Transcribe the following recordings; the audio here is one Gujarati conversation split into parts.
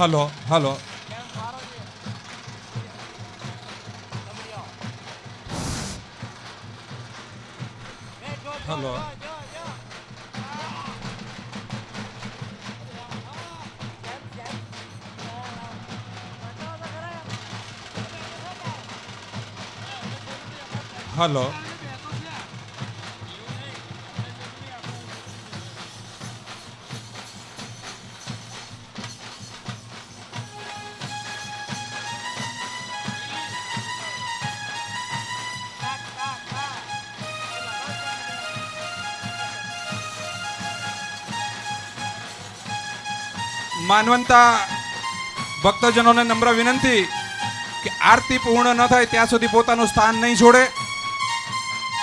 Hello, hello. Hello. Hello. માનવંતા ભક્તજનોને નમ્ર વિનંતી કે આરતી પૂર્ણ ન થાય ત્યાં સુધી પોતાનું સ્થાન નહીં છોડે.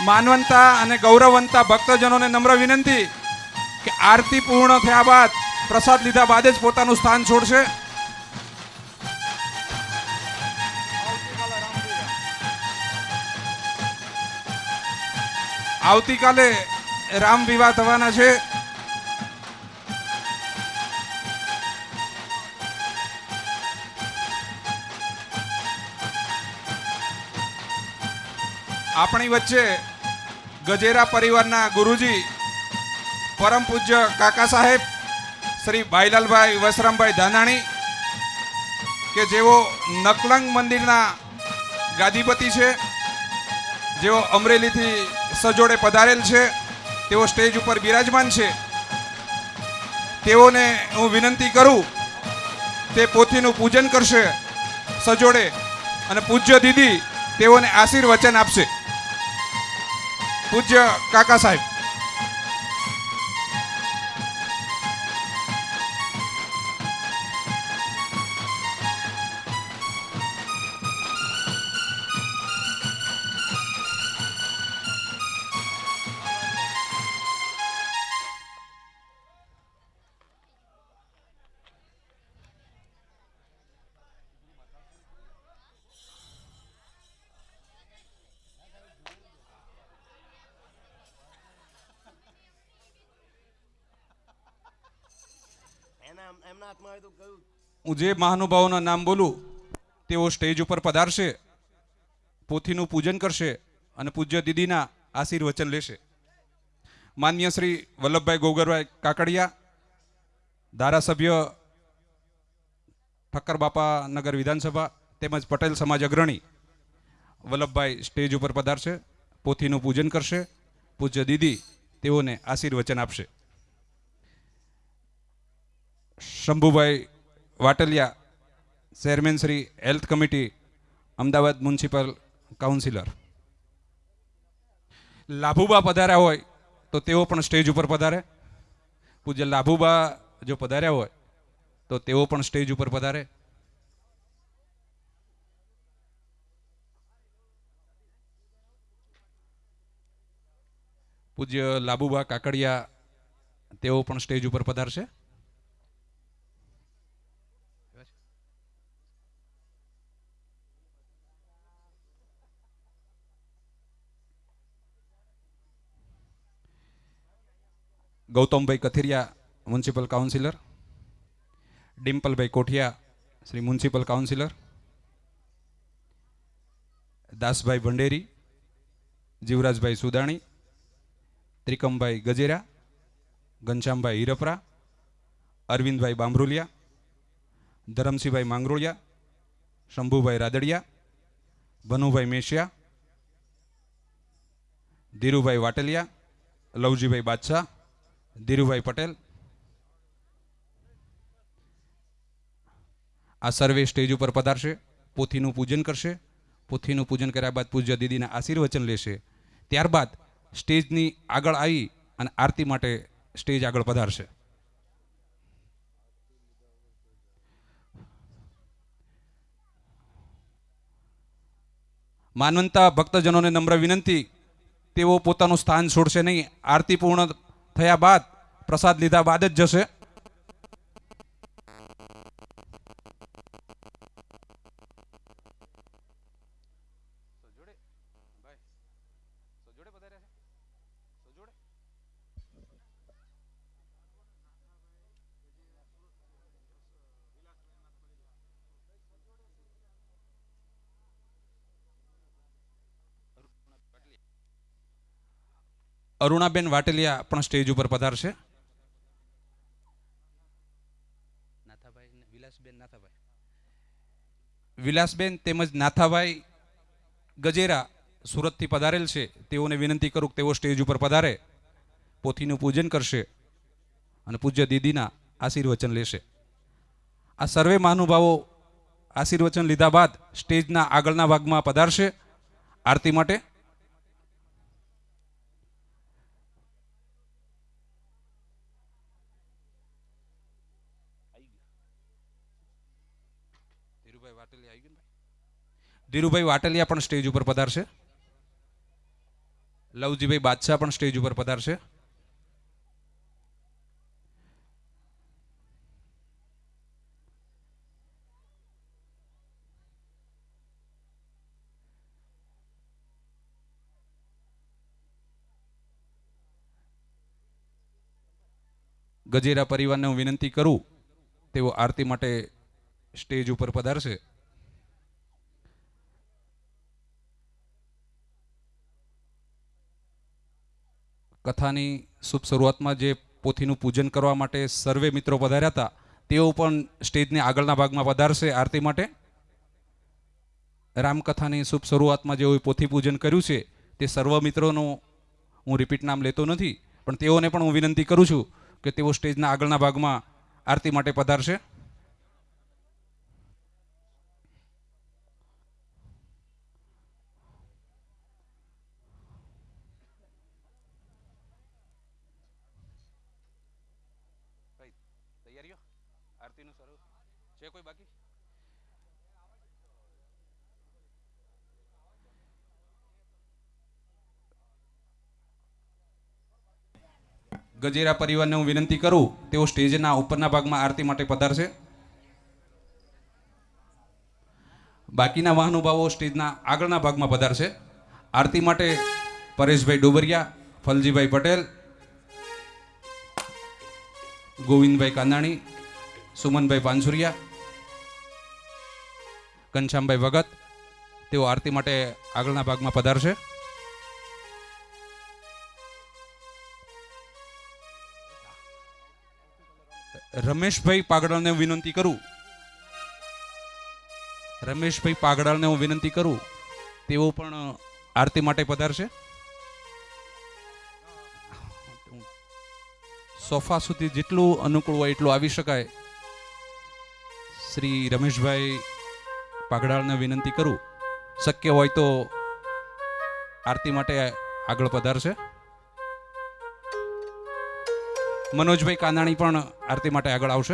માનવંતા અને ગૌરવંતા ભક્તજનોને નમ્ર વિનંતી કે આરતી પૂર્ણ થયા બાદ પ્રસાદ લીધા બાદ જ પોતાનું સ્થાન છોડશે. આવતીકાલે રામ વિવાહ થવાના છે. આપણી વચ્ચે ગજેરા પરિવારના ગુરુજી, પરમ પૂજ્ય કાકા સાહેબ, શ્રી ભાઈલાલભાઈ વસરામભાઈ ધાનાણી, કે જેઓ નકલંગ મંદિરના ગાદીપતિ છે, જેઓ અમરેલીથી સજોડે પધારેલ છે, તેઓ સ્ટેજ ઉપર બિરાજમાન છે, તેઓને હું વિનંતી કરું, તે પોથીનું પૂજન કરશે, સજોડે અને પૂજ્ય દીદી તેઓને આશીર્વચન આપશે. પૂજ્ય કાકા સાહેબ. હું જે મહાનુભાવોના નામ બોલું, તેઓ સ્ટેજ ઉપર પધારશે, પોથીનું પૂજન કરશે અને પૂજ્ય દીદીના આશીર્વચન લેશે. માન્ય શ્રી વલ્લભભાઈ ગોગરભાઈ કાકડિયા, ધારાસભ્ય ઠક્કર બાપા નગર વિધાનસભા તેમજ પટેલ સમાજ અગ્રણી વલ્લભભાઈ સ્ટેજ ઉપર પધારશે, પોથીનું પૂજન કરશે, પૂજ્ય દીદી તેઓને આશીર્વચન આપશે. Shambhubhai Vataliya, chairman Shri health committee, Ahmedabad municipal councillor. Labhuba પધાર્યા હોય તો તેઓ પણ સ્ટેજ ઉપર પધારે. પૂજ્ય લાભુબા જો પધાર્યા હોય તો તેઓ પણ સ્ટેજ ઉપર પધારે. પૂજ્ય લાભુબા કાકડિયા તેઓ પણ સ્ટેજ ઉપર પધારશે. Gautambhai Kathiriya municipal councillor Dimpalbhai Kothiya, Shri municipal councillor Dasbhai Bhanderi, Jivrajbhai Sudani, Trikambhai Gajera, Ghanshyambhai Hirpara, Arvindbhai Bambharuliya, Dharamsinhbhai Mangroliya, Shambhubhai Radadiya, Bhanubhai Meshiya, Dhirubhai Vataliya, Lavjibhai Badshah Dhirubhai Patel. આ સર્વે સ્ટેજ ઉપર પધારશે, પોથીનું પૂજન કરશે. પોથીનું પૂજન કર્યા બાદ પૂજ્ય દીદીના આશીર્વચન લેશે. ત્યારબાદ સ્ટેજની આગળ આવી અને આરતી માટે સ્ટેજ આગળ પધારશે. માનવંતા ભક્તજનોને નમ્ર વિનંતી, તેઓ પોતાનું સ્થાન છોડશે નહીં. આરતી પૂર્ણ થયા બાદ પ્રસાદ લીધા બાદ જ જશે. અરુણાબેન વાટેલિયા પણ સ્ટેજ ઉપર પધારશે. નાથાભાઈ વિલાસબેન નાથાભાઈ. વિલાસબેન તેમજ નાથાભાઈ ગજેરા સુરતથી પધારેલ છે. તેઓને વિનંતી કરું કે તેઓ સ્ટેજ ઉપર પધારે. પોથીનું પૂજન કરશે અને પૂજ્ય દીદીના આશીર્વચન લેશે. આ સર્વે મહાનુભાવો આશીર્વચન લીધા બાદ સ્ટેજના આગળના ભાગમાં પધારશે. આરતી માટે ધીરુભાઈ વાટલિયા આવી ગયા ને ભાઈ? ધીરુભાઈ વાટલિયા પણ સ્ટેજ ઉપર પધારશે. લવજીભાઈ બાદશાહ પણ સ્ટેજ ઉપર પધારશે. ગજેરા પરિવારને હું વિનંતી કરું, તેઓ આરતી માટે સ્ટેજ ઉપર પધારશે. કથાની શુભ શરૂઆતમાં જે પોથીનું પૂજન કરવા માટે સર્વે મિત્રો પધાર્યા હતા, તેઓ પણ સ્ટેજની આગળના ભાગમાં પધારશે આરતી માટે. રામકથાની શુભ શરૂઆતમાં જેઓએ પોથી પૂજન કર્યું છે, તે સર્વ મિત્રોનું હું રિપીટ નામ લેતો નથી, પણ તેઓને પણ હું વિનંતી કરું છું કે તેઓ સ્ટેજના આગળના ભાગમાં આરતી માટે પધારશે. તૈયારીઓ? આરતીનું શરૂ. છે કોઈ બાકી? ગજેરા પરિવારને હું વિનંતી કરું, તેઓ સ્ટેજના ઉપરના ભાગમાં આરતી માટે પધારશે. બાકીના મહાનુભાવો સ્ટેજના આગળના ભાગમાં પધારશે. આરતી માટે પરેશભાઈ ડોબરિયા, ફલજીભાઈ પટેલ ગોવિંદભાઈ કાંદાણી સુમનભાઈ પાનસુરિયા ઘનશ્યામભાઈ ભગત, તેઓ આરતી માટે આગળના ભાગમાં પધારશે. રમેશભાઈ પાગડાને હું વિનંતી કરું. રમેશભાઈ પાગડાને હું વિનંતી કરું. તેઓ પણ આરતી માટે પધારશે. સોફા સુધી જેટલું અનુકૂળ હોય એટલું આવી શકાય. શ્રી રમેશભાઈ પાઘડાળને વિનંતી કરું. શક્ય હોય તો આરતી માટે આગળ પધારશે. મનોજભાઈ કાનાણી પણ આરતી માટે આગળ આવશે.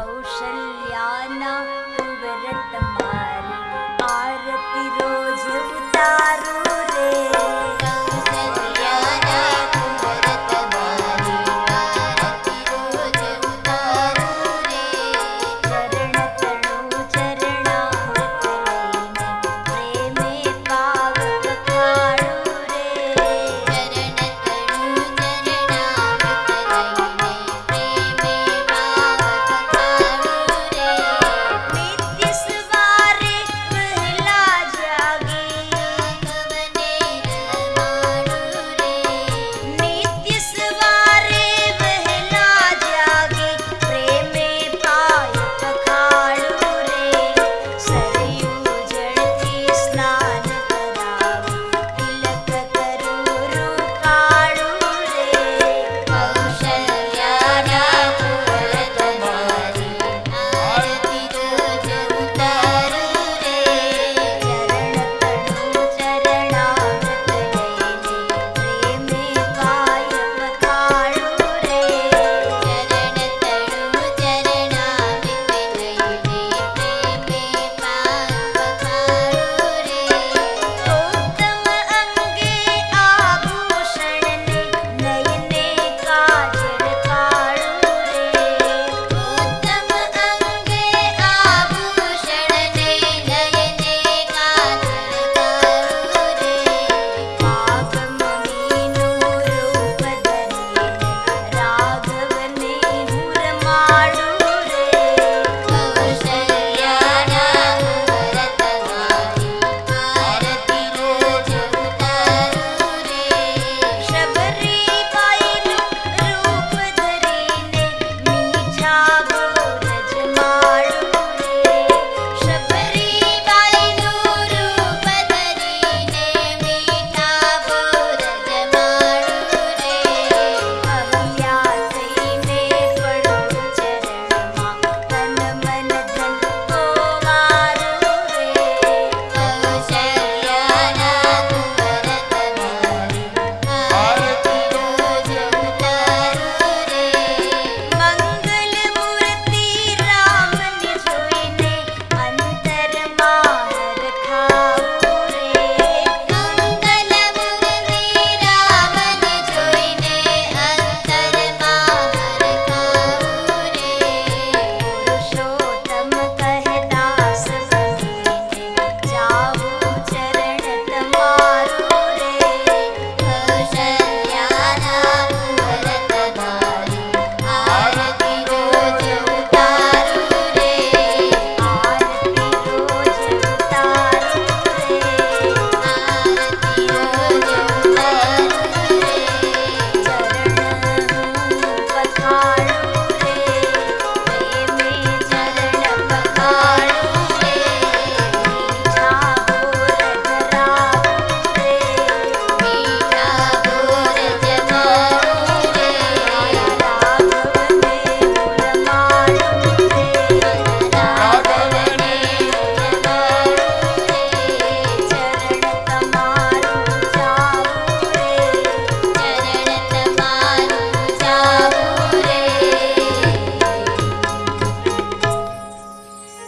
कौशल्याना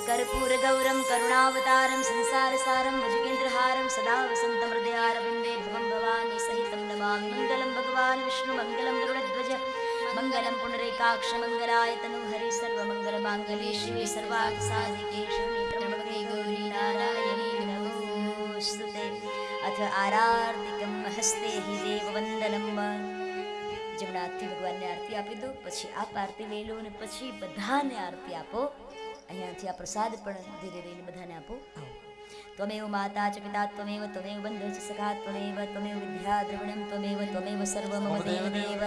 कर्पूरगौरं करुणावतारं संसारसारं सदा वसन्तं भवानी सहितं नमामि। मङ्गलं भगवान् विष्णुमङ्गलं गरुडध्वज मङ्गलं नैकाक्षमङ्गलाय तनु हरि सर्वमङ्गल हस्ते हि देववन्दनं। जम्नार्थि આરતી લઈ લો અને પછી બધાને આરતી આપો અહીંયાથી આ પ્રસાદ પણ ધીરે રહીને બધાને આપો. ત્વમેવ માતા ચ પિતા ત્વમેવ ત્વમેવ બંધુ ચ સખા, ત્વમેવ ત્વમેવ વિદ્યા દ્રવિણમ, ત્વમેવ ત્વમેવ સર્વ મમ દેવ દેવ.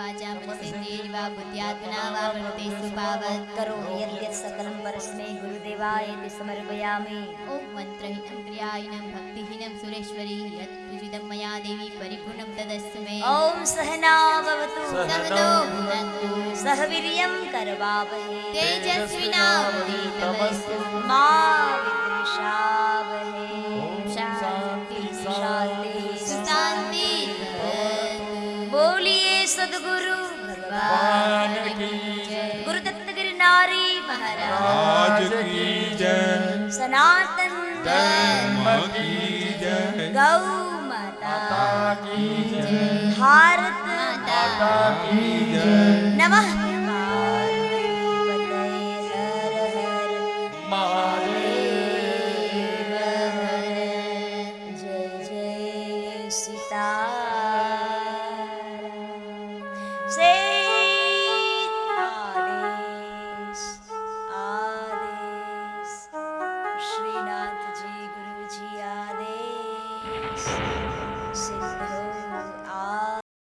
वाचा मनसि देवा बुद्ध्यात्मना वा वृत्ते सुपावत् करोमि यद्यत् सकलं परस्मै गुरुदेवाय ते समर्पयामि ॐ मन्त्रहीनं क्रियाहीनं भक्तिहीनं सुरेश्वरी यत् पूजितं मया देवी परिपूर्णं तदस्तु मे ॐ सहना भवतु सहनो भुनस्तु सह वीर्यं करवावहे तेजस्विनावधीतमस्तु मा विद्विषा ભગવાન કી જય ગુરુદત્ત ગિરનારી મહારાજ કી જય સનાતન ધર્મ કી જય ગૌ માતા કી જય ભારત માતા કી જય નમઃ